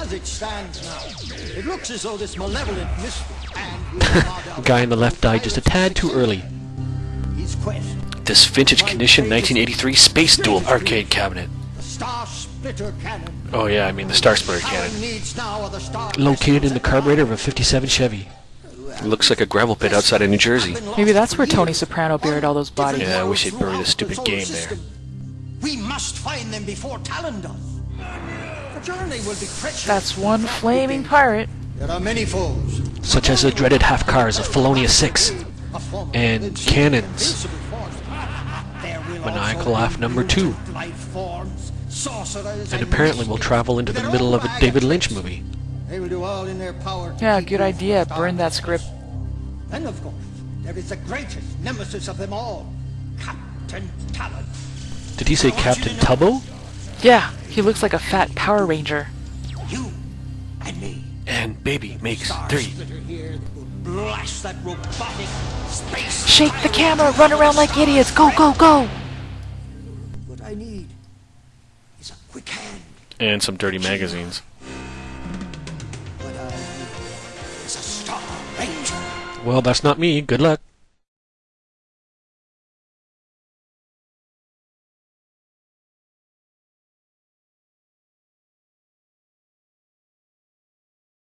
As it stands now, it looks as though this malevolent mystery and Guy on the left died just a tad too early. his quest, This vintage condition 1983 Space Duel arcade cabinet. Star Splitter cannon. Oh yeah, I mean the Star Splitter cannon. needs now are the Star Located in the carburetor of a 57 Chevy. Looks like a gravel pit outside of New Jersey. Maybe that's where Tony Soprano buried all those bodies. Yeah, I wish he'd bury the stupid game there. We must find them before Talon does. The journey will be treacherous. That's one flaming pirate. There are many foes. Such as the dreaded half cars of Felonia 6. A form of And cannons. invincible force. There will Maniacal laugh number two. brutal life forms, sorcerers, And apparently we'll travel into the middle of a David Lynch movie. They will do all in their power. to Yeah, good idea. Burn that script. Then, of course, there is the greatest nemesis of them all, Captain Talon. Did he say Captain Tubbo? Yeah, he looks like a fat Power Ranger. You and me. And baby makes Star three. Splitter here that will blast that robotic space. Shake the camera, run around like idiots. Go, go, go. What I need is a quick hand. And some dirty magazines. What I need is a Star Ranger. Well, that's not me. Good luck.